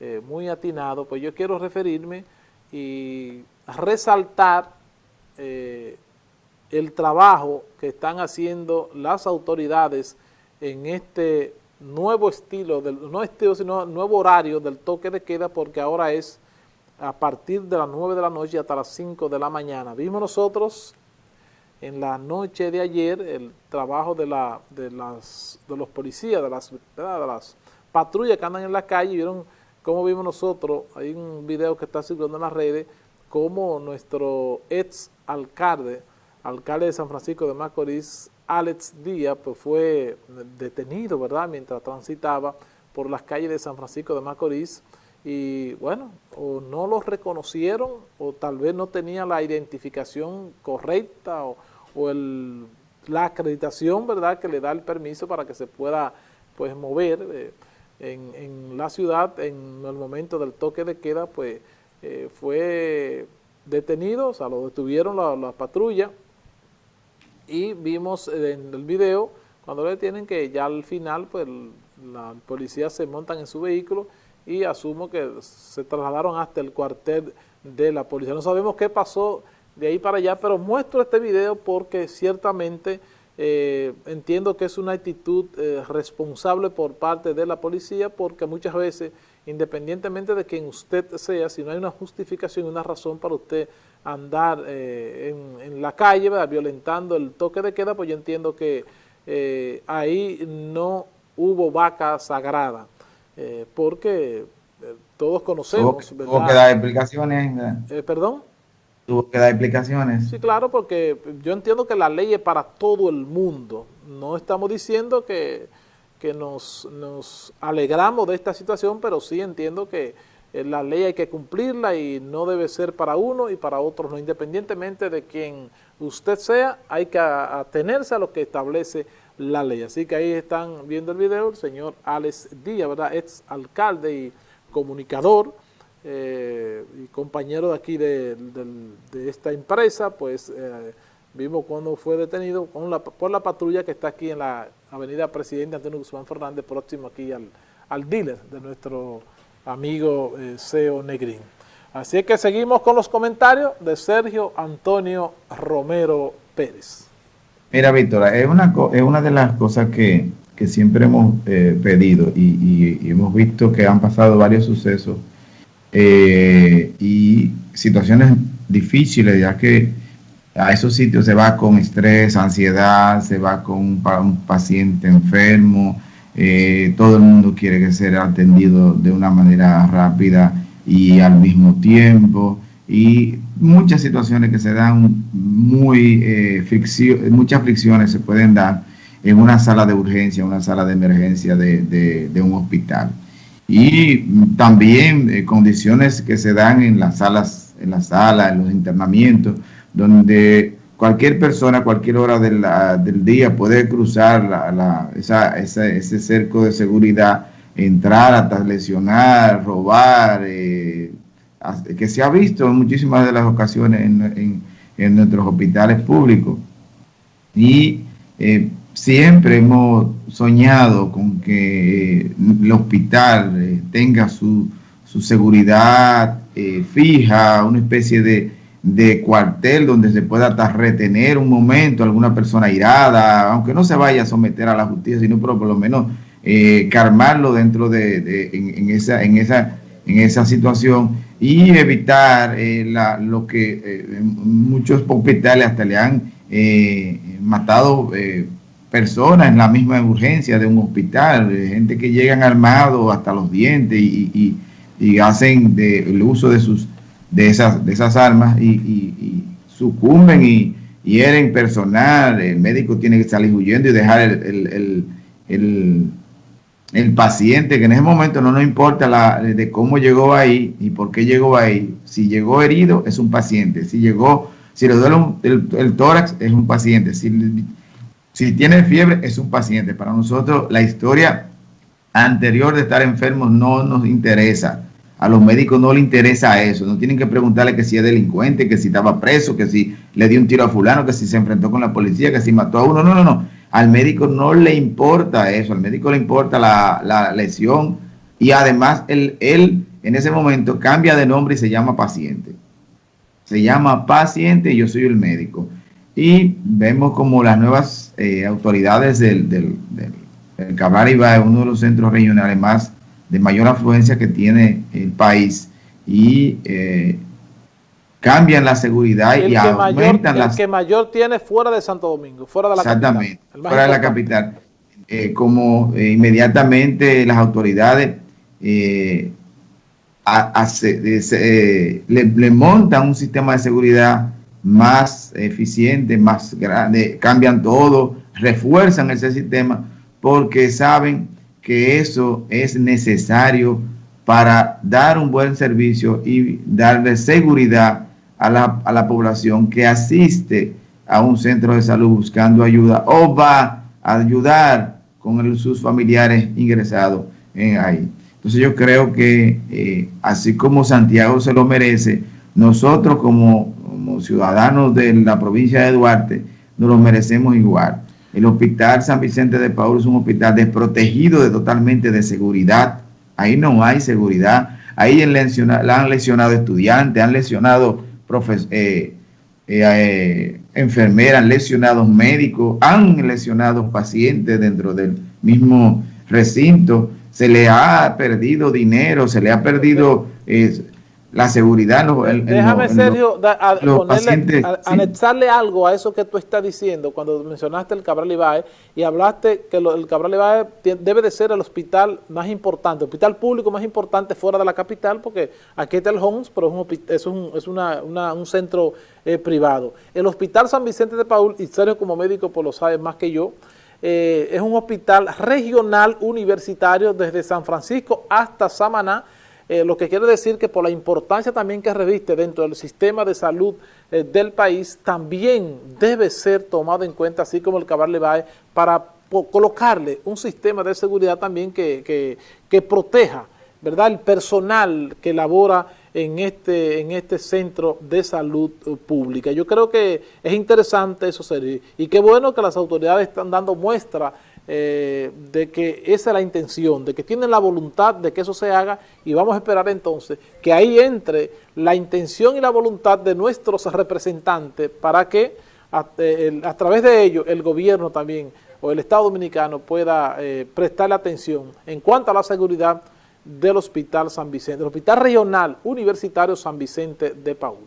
eh, muy atinado, pues yo quiero referirme y resaltar eh, el trabajo que están haciendo las autoridades en este nuevo estilo, del, no estilo, sino nuevo horario del toque de queda, porque ahora es a partir de las 9 de la noche hasta las 5 de la mañana. Vimos nosotros en la noche de ayer el trabajo de, la, de, las, de los policías, de las, de las patrullas que andan en la calle, vieron cómo vimos nosotros, hay un video que está circulando en las redes, cómo nuestro ex alcalde, alcalde de San Francisco de Macorís, Alex Díaz, pues fue detenido, ¿verdad?, mientras transitaba por las calles de San Francisco de Macorís, y bueno, o no lo reconocieron, o tal vez no tenía la identificación correcta, o, la acreditación, ¿verdad?, que le da el permiso para que se pueda, pues, mover eh, en, la ciudad en el momento del toque de queda, pues, eh, fue detenido, o sea, lo detuvieron la, la patrulla, y vimos en el video cuando le detienen que ya al final pues la policía se montan en su vehículo y asumo que se trasladaron hasta el cuartel de la policía. No sabemos qué pasó de ahí para allá, pero muestro este video porque ciertamente eh, entiendo que es una actitud eh, responsable por parte de la policía porque muchas veces, independientemente de quien usted sea, si no hay una justificación, una razón para usted andar eh, en, la calle, violentando el toque de queda, pues yo entiendo que eh, ahí no hubo vaca sagrada, eh, porque todos conocemos, ¿Tuvo, ¿Tuvo que dar explicaciones? ¿Perdón? ¿Tuvo que dar explicaciones? Sí, claro, porque yo entiendo que la ley es para todo el mundo. No estamos diciendo que, que nos, nos alegramos de esta situación, pero sí entiendo que eh, la ley hay que cumplirla y no debe ser para uno y para otros, no independientemente de quien usted sea, hay que atenerse a lo que establece la ley. Así que ahí están viendo el video el señor Alex Díaz, ¿verdad? ex alcalde y comunicador eh, y compañero de aquí de, esta empresa, pues eh, vimos cuando fue detenido con la, por la patrulla que está aquí en la avenida Presidente Antonio Guzmán Fernández, próximo aquí al, al dealer de nuestro amigo eh, Seo Negrín. Así que seguimos con los comentarios de Sergio Antonio Romero Pérez. Mira, Víctor, es una, es una de las cosas que, siempre hemos eh, pedido y, hemos visto que han pasado varios sucesos eh, y situaciones difíciles, ya que a esos sitios se va con estrés, ansiedad, se va con un paciente enfermo, eh, todo el mundo quiere que sea atendido de una manera rápida y al mismo tiempo y muchas situaciones que se dan muy eh, muchas fricciones se pueden dar en una sala de urgencia, una sala de emergencia de, un hospital. Y también eh, condiciones que se dan en las salas, en las salas, en los internamientos, donde cualquier persona cualquier hora del día puede cruzar la, ese cerco de seguridad, entrar hasta lesionar, robar, eh, que se ha visto en muchísimas de las ocasiones en, nuestros hospitales públicos. Y eh, siempre hemos soñado con que el hospital eh, tenga su, su seguridad fija, una especie de de cuartel donde se pueda hasta retener un momento alguna persona irada, aunque no se vaya a someter a la justicia, sino por lo menos eh, calmarlo dentro de, en, esa, en, esa, en esa situación y evitar eh, la, lo que eh, muchos hospitales hasta le han eh, matado personas en la misma urgencia de un hospital, gente que llegan armados hasta los dientes y, y, hacen de, el uso de sus de esas, de esas armas y, sucumben y hieren personal, el médico tiene que salir huyendo y dejar el, el, paciente, que en ese momento no nos importa la, de cómo llegó ahí y por qué llegó ahí. Si llegó herido, es un paciente. Si llegó, si le duele el, tórax, es un paciente. Si, si tiene fiebre, es un paciente. Para nosotros, la historia anterior de estar enfermos no nos interesa a los médicos no les interesa eso, no tienen que preguntarle que si es delincuente, que si estaba preso, que si le dio un tiro a fulano, que si se enfrentó con la policía, que si mató a uno, no, no, no, al médico no le importa eso, al médico le importa la, lesión y además él, él en ese momento cambia de nombre y se llama paciente. Se llama paciente y yo soy el médico. Y vemos como las nuevas eh, autoridades del, del, del, Cabral Iba uno de los centros regionales más de mayor afluencia que tiene el país, y eh, cambian la seguridad y, aumentan las... El que mayor tiene fuera de Santo Domingo, fuera de la exactamente, fuera de la capital. Eh, como eh, inmediatamente las autoridades le, le, montan un sistema de seguridad más eficiente, más grande, cambian todo, refuerzan ese sistema porque saben que eso es necesario para dar un buen servicio y darle seguridad a la, a la población que asiste a un centro de salud buscando ayuda o va a ayudar con sus familiares ingresados en ahí. Entonces yo creo que eh, así como Santiago se lo merece, nosotros como, ciudadanos de la provincia de Duarte nos lo merecemos igual. El hospital San Vicente de Paul es un hospital desprotegido de, totalmente de seguridad. Ahí no hay seguridad. Ahí han lesionado estudiantes, han lesionado profesores. Eh, eh, eh, enfermeras, lesionados médicos, han lesionado pacientes dentro del mismo recinto, se le ha perdido dinero, se le ha perdido la seguridad. Déjame, Sergio, anexarle algo a eso que tú estás diciendo cuando mencionaste el Cabral Ibae y hablaste que el Cabral Ibae debe de ser el hospital más importante, el hospital público más importante fuera de la capital, porque aquí está el Homs, pero es un, es un centro eh, privado. El Hospital San Vicente de Paul, y Sergio como médico pues lo sabe más que yo, eh, es un hospital regional universitario desde San Francisco hasta Samaná, eh, lo que quiere decir que por la importancia también que reviste dentro del sistema de salud eh, del país, también debe ser tomado en cuenta, así como el Cabal Levae, para colocarle un sistema de seguridad también que, que, proteja ¿verdad? el personal que labora en este, en este centro de salud eh, pública. Yo creo que es interesante eso, Sergio, y qué bueno que las autoridades están dando muestra eh, de que esa es la intención, de que tienen la voluntad de que eso se haga y vamos a esperar entonces que ahí entre la intención y la voluntad de nuestros representantes para que a, eh, través de ello el gobierno también o el Estado Dominicano pueda eh, prestarle atención en cuanto a la seguridad del Hospital San Vicente, el Hospital Regional Universitario San Vicente de Paúl.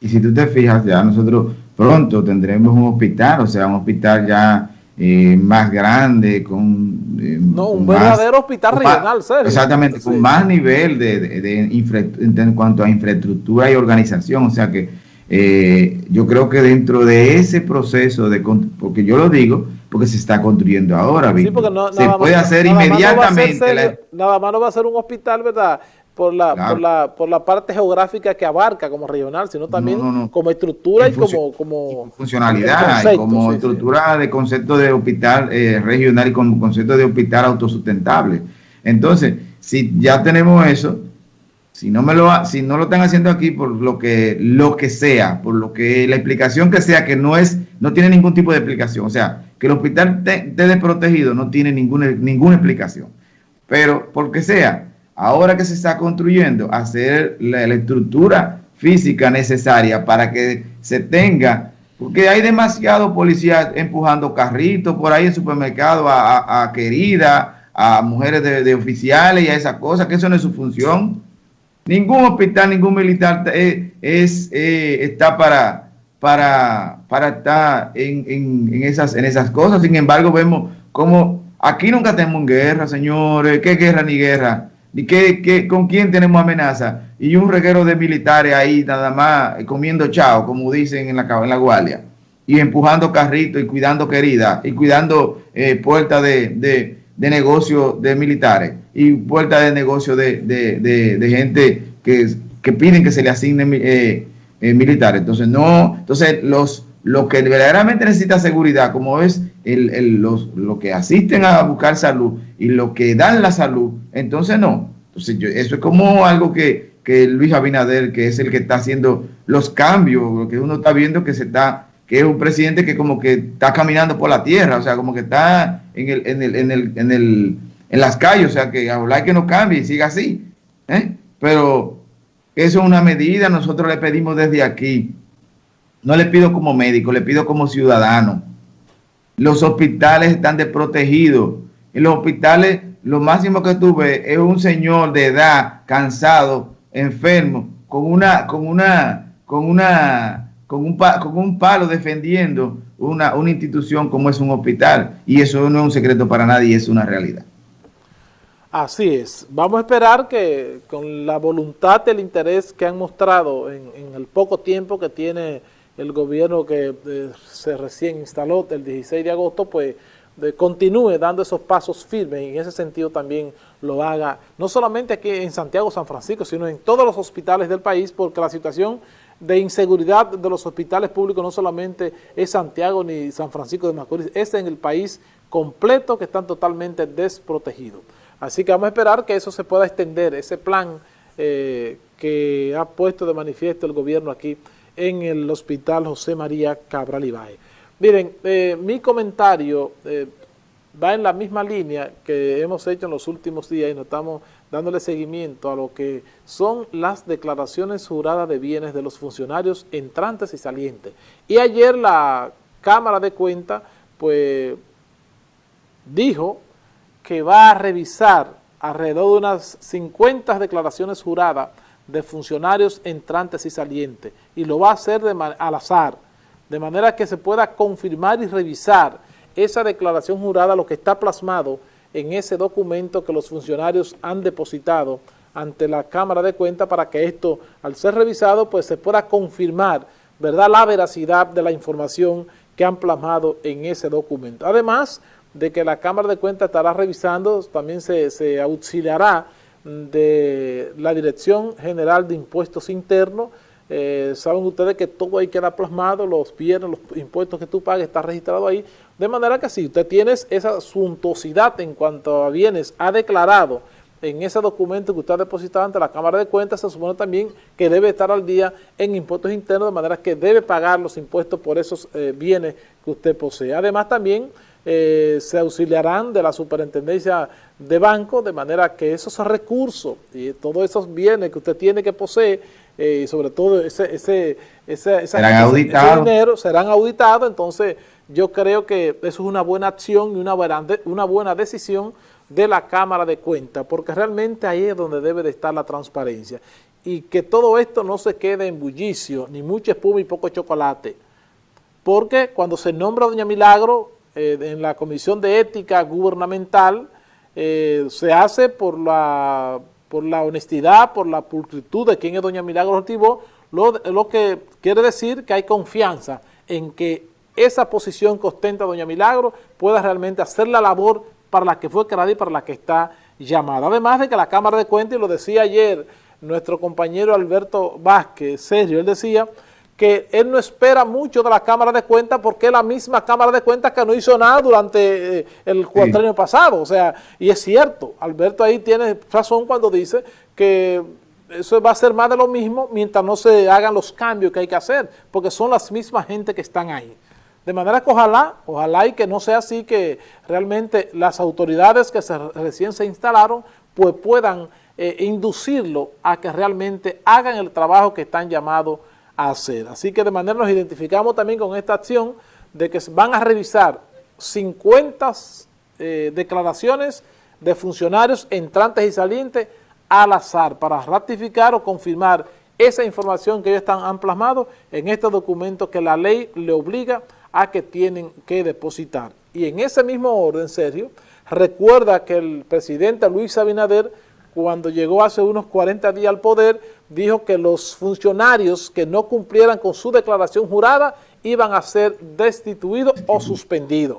Y si tú te fijas, ya nosotros pronto tendremos un hospital, o sea, un hospital ya eh, más grande, con... Eh, no, un verdadero hospital regional, serio. Exactamente, con más nivel de, de, en cuanto a infraestructura y organización, o sea que eh, yo creo que dentro de ese proceso de... Porque yo lo digo, porque se está construyendo ahora, sí, porque no, se puede hacer inmediatamente. nada más no va a ser un hospital, ¿verdad?, por la, por, la, por la parte geográfica que abarca como regional, sino también como estructura y como, como funcionalidad, como estructura de concepto de hospital eh, regional y como concepto de hospital autosustentable. Entonces, si ya tenemos eso, si no me lo si no lo están haciendo aquí por lo que lo que sea, por lo que la explicación que sea que no es no tiene ningún tipo de explicación, o sea, que el hospital esté desprotegido no tiene ninguna ninguna explicación. Pero porque sea ahora que se está construyendo, hacer la, estructura física necesaria para que se tenga, porque hay demasiados policías empujando carritos por ahí en supermercado a, a, querida, a mujeres de, oficiales y a esas cosas, que eso no es su función. Ningún hospital, ningún militar eh, es, eh, está para, para, para estar en, en, esas, en esas cosas. Sin embargo, vemos como aquí nunca tenemos guerra, señores. ¿Qué guerra ni guerra? ¿Y qué, con quién tenemos amenaza? Y un reguero de militares ahí nada más comiendo chao, como dicen en la, en la guardia, y empujando carritos y cuidando queridas, y cuidando eh, puertas de, de, de negocio de militares, y puertas de negocio de, de, gente que, que, piden que se le asigne eh, eh, militares. Entonces, no, entonces los lo que verdaderamente necesita seguridad, como es el, el, los, lo que asisten a buscar salud y lo que dan la salud, entonces no. Entonces eso es como algo que, que, Luis Abinader, que es el que está haciendo los cambios, lo que uno está viendo que se está, que es un presidente que como que está caminando por la tierra, o sea, como que está en el, en el, en el, en el, en las calles, o sea, que hablar que no cambie y siga así. ¿eh? pero eso es una medida, nosotros le pedimos desde aquí. No le pido como médico, le pido como ciudadano. Los hospitales están desprotegidos. En los hospitales, lo máximo que tuve es un señor de edad, cansado, enfermo, con una, con una, con una, con un, con un palo defendiendo una, una institución como es un hospital. Y eso no es un secreto para nadie, es una realidad. Así es. Vamos a esperar que con la voluntad, el interés que han mostrado en, en el poco tiempo que tiene el gobierno que eh, se recién instaló el 16 de agosto, pues continúe dando esos pasos firmes y en ese sentido también lo haga, no solamente aquí en Santiago, San Francisco, sino en todos los hospitales del país, porque la situación de inseguridad de los hospitales públicos no solamente es Santiago ni San Francisco de Macorís, es en el país completo que están totalmente desprotegidos. Así que vamos a esperar que eso se pueda extender, ese plan eh, que ha puesto de manifiesto el gobierno aquí en el Hospital José María Cabral Ibae. Miren, eh, mi comentario eh, va en la misma línea que hemos hecho en los últimos días y nos estamos dándole seguimiento a lo que son las declaraciones juradas de bienes de los funcionarios entrantes y salientes. Y ayer la Cámara de Cuentas, pues, dijo que va a revisar alrededor de unas 50 declaraciones juradas de funcionarios entrantes y salientes y lo va a hacer de al azar, de manera que se pueda confirmar y revisar esa declaración jurada, lo que está plasmado en ese documento que los funcionarios han depositado ante la Cámara de Cuentas para que esto, al ser revisado, pues se pueda confirmar, ¿verdad?, la veracidad de la información que han plasmado en ese documento. Además de que la Cámara de Cuentas estará revisando, también se, se auxiliará de la Dirección General de Impuestos Internos. Eh, saben ustedes que todo ahí queda plasmado, los bienes, los impuestos que tú pagas está registrado ahí, de manera que si usted tiene esa suntuosidad en cuanto a bienes, ha declarado en ese documento que usted ha depositado ante la Cámara de Cuentas, se supone también que debe estar al día en impuestos internos, de manera que debe pagar los impuestos por esos eh, bienes que usted posee. Además también eh, se auxiliarán de la superintendencia de banco, de manera que esos recursos y todos esos bienes que usted tiene que poseer, eh, y sobre todo ese, ese, ese, serán dinero, serán auditados, entonces yo creo que eso es una buena acción y una buena, una buena decisión de la Cámara de Cuentas, porque realmente ahí es donde debe de estar la transparencia, y que todo esto no se quede en bullicio, ni mucha espuma y poco chocolate, porque cuando se nombra Doña Milagro, eh, en la Comisión de Ética Gubernamental eh, se hace por la, por la honestidad, por la pulcritud de quien es doña Milagro Ortibó, lo, lo que quiere decir que hay confianza en que esa posición que ostenta doña Milagro pueda realmente hacer la labor para la que fue creada y para la que está llamada. Además de que la Cámara de Cuentas, y lo decía ayer nuestro compañero Alberto Vázquez, serio, él decía que él no espera mucho de la Cámara de Cuentas porque es la misma Cámara de Cuentas que no hizo nada durante eh, el cuatrenio pasado. O sea, y es cierto, Alberto ahí tiene razón cuando dice que eso va a ser más de lo mismo mientras no se hagan los cambios que hay que hacer, porque son las mismas gente que están ahí. De manera que ojalá, ojalá y que no sea así, que realmente las autoridades que se, recién se instalaron, pues puedan eh, inducirlo a que realmente hagan el trabajo que están llamados hacer. Así que de manera nos identificamos también con esta acción de que van a revisar 50 eh, declaraciones de funcionarios entrantes y salientes al azar para ratificar o confirmar esa información que ellos están, han plasmado en este documento que la ley le obliga a que tienen que depositar. Y en ese mismo orden, Sergio, recuerda que el presidente Luis Abinader cuando llegó hace unos 40 días al poder, dijo que los funcionarios que no cumplieran con su declaración jurada iban a ser destituidos o suspendidos.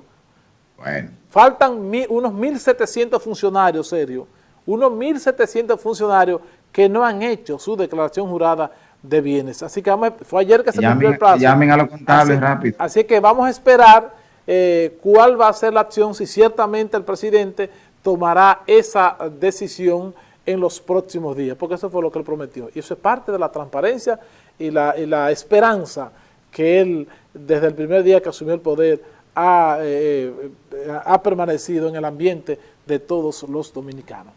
Faltan unos 1.700 funcionarios, serio, unos 1.700 funcionarios que no han hecho su declaración jurada de bienes. Así que fue ayer que se cumplió el plazo. Llamen a los contables rápido. Así que vamos a esperar eh, cuál va a ser la acción, si ciertamente el presidente tomará esa decisión en los próximos días, porque eso fue lo que él prometió. Y eso es parte de la transparencia y la, esperanza que él, desde el primer día que asumió el poder, ha, eh, eh, ha permanecido en el ambiente de todos los dominicanos.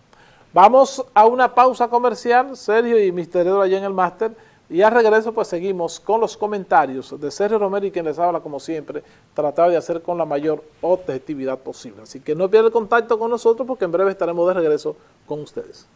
Vamos a una pausa comercial, Sergio y Misterio allá en el máster, y al regreso pues seguimos con los comentarios de Sergio Romero y quien les habla como siempre, tratado de hacer con la mayor objetividad posible. Así que no pierdan el contacto con nosotros porque en breve estaremos de regreso con ustedes.